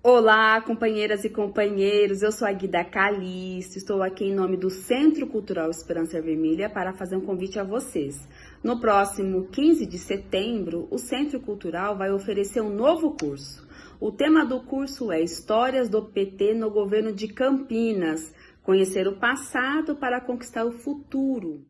Olá, companheiras e companheiros, eu sou a Guida Calixto, estou aqui em nome do Centro Cultural Esperança Vermelha para fazer um convite a vocês. No próximo 15 de setembro, o Centro Cultural vai oferecer um novo curso. O tema do curso é Histórias do PT no Governo de Campinas, conhecer o passado para conquistar o futuro.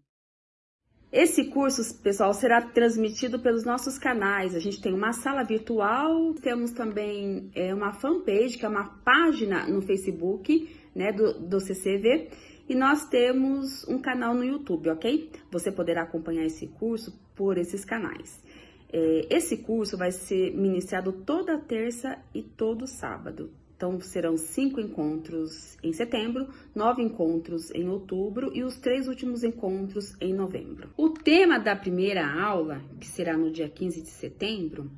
Esse curso, pessoal, será transmitido pelos nossos canais. A gente tem uma sala virtual, temos também é, uma fanpage, que é uma página no Facebook, né, do, do CCV, e nós temos um canal no YouTube, ok? Você poderá acompanhar esse curso por esses canais. É, esse curso vai ser ministrado toda terça e todo sábado, então, serão cinco encontros em setembro, nove encontros em outubro e os três últimos encontros em novembro. O tema da primeira aula, que será no dia 15 de setembro,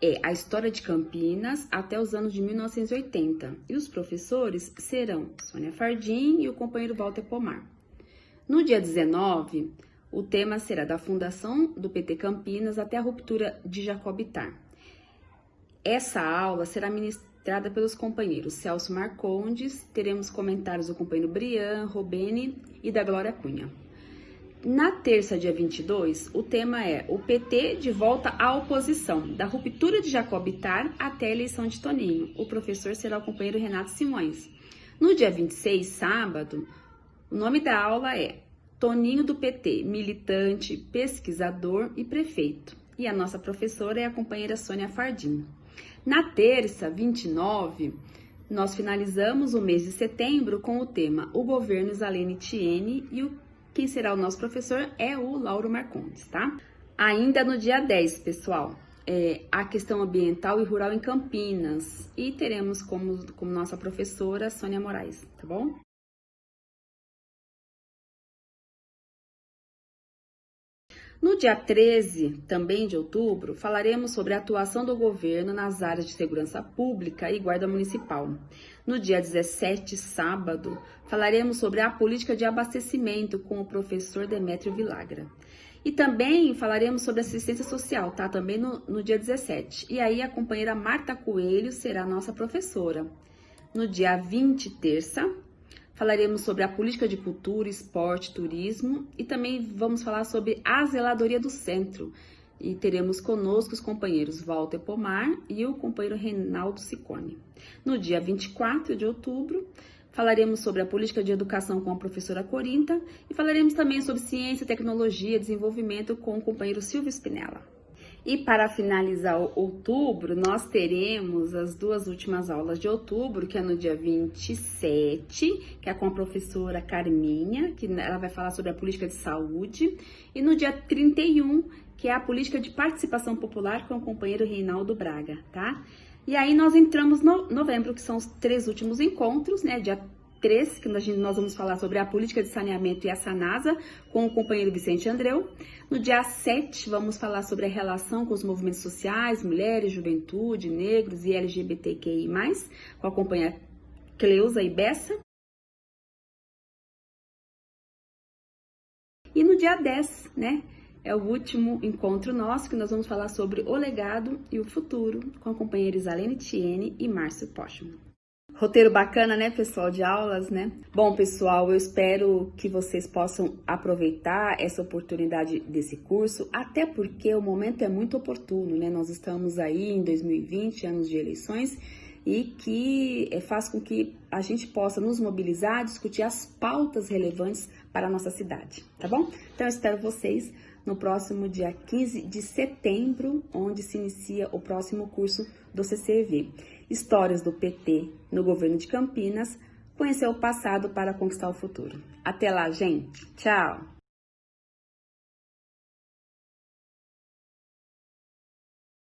é a história de Campinas até os anos de 1980. E os professores serão Sônia Fardim e o companheiro Walter Pomar. No dia 19, o tema será da fundação do PT Campinas até a ruptura de Jacobitar. Essa aula será ministrada Trada pelos companheiros Celso Marcondes, teremos comentários do companheiro Brian, Robene e da Glória Cunha. Na terça, dia 22, o tema é o PT de volta à oposição, da ruptura de Jacobitar até a eleição de Toninho. O professor será o companheiro Renato Simões. No dia 26, sábado, o nome da aula é Toninho do PT, militante, pesquisador e prefeito. E a nossa professora é a companheira Sônia Fardim. Na terça, 29, nós finalizamos o mês de setembro com o tema O Governo Zalene Tiene e o, quem será o nosso professor é o Lauro Marcondes, tá? Ainda no dia 10, pessoal, é, a questão ambiental e rural em Campinas e teremos como, como nossa professora Sônia Moraes, tá bom? No dia 13, também de outubro, falaremos sobre a atuação do governo nas áreas de segurança pública e guarda municipal. No dia 17, sábado, falaremos sobre a política de abastecimento com o professor Demétrio Vilagra. E também falaremos sobre assistência social, tá? Também no, no dia 17. E aí a companheira Marta Coelho será nossa professora. No dia 20, terça, falaremos sobre a política de cultura, esporte, turismo e também vamos falar sobre a zeladoria do centro. E teremos conosco os companheiros Walter Pomar e o companheiro Reinaldo Sicone. No dia 24 de outubro, falaremos sobre a política de educação com a professora Corinta e falaremos também sobre ciência, tecnologia e desenvolvimento com o companheiro Silvio Spinella. E para finalizar outubro, nós teremos as duas últimas aulas de outubro, que é no dia 27, que é com a professora Carminha, que ela vai falar sobre a política de saúde, e no dia 31, que é a política de participação popular com o companheiro Reinaldo Braga, tá? E aí nós entramos no novembro, que são os três últimos encontros, né? Dia 3, que nós vamos falar sobre a política de saneamento e a SANASA, com o companheiro Vicente Andreu. No dia 7, vamos falar sobre a relação com os movimentos sociais, mulheres, juventude, negros e LGBTQI+, com a companheira Cleusa e Bessa. E no dia 10, né, é o último encontro nosso, que nós vamos falar sobre o legado e o futuro, com a companheira Isalene Tiene e Márcio Pochman. Roteiro bacana, né, pessoal, de aulas, né? Bom, pessoal, eu espero que vocês possam aproveitar essa oportunidade desse curso, até porque o momento é muito oportuno, né? Nós estamos aí em 2020, anos de eleições, e que é, faz com que a gente possa nos mobilizar, discutir as pautas relevantes para a nossa cidade, tá bom? Então, eu espero vocês no próximo dia 15 de setembro, onde se inicia o próximo curso do CCV. Histórias do PT no governo de Campinas, conhecer o passado para conquistar o futuro. Até lá, gente. Tchau!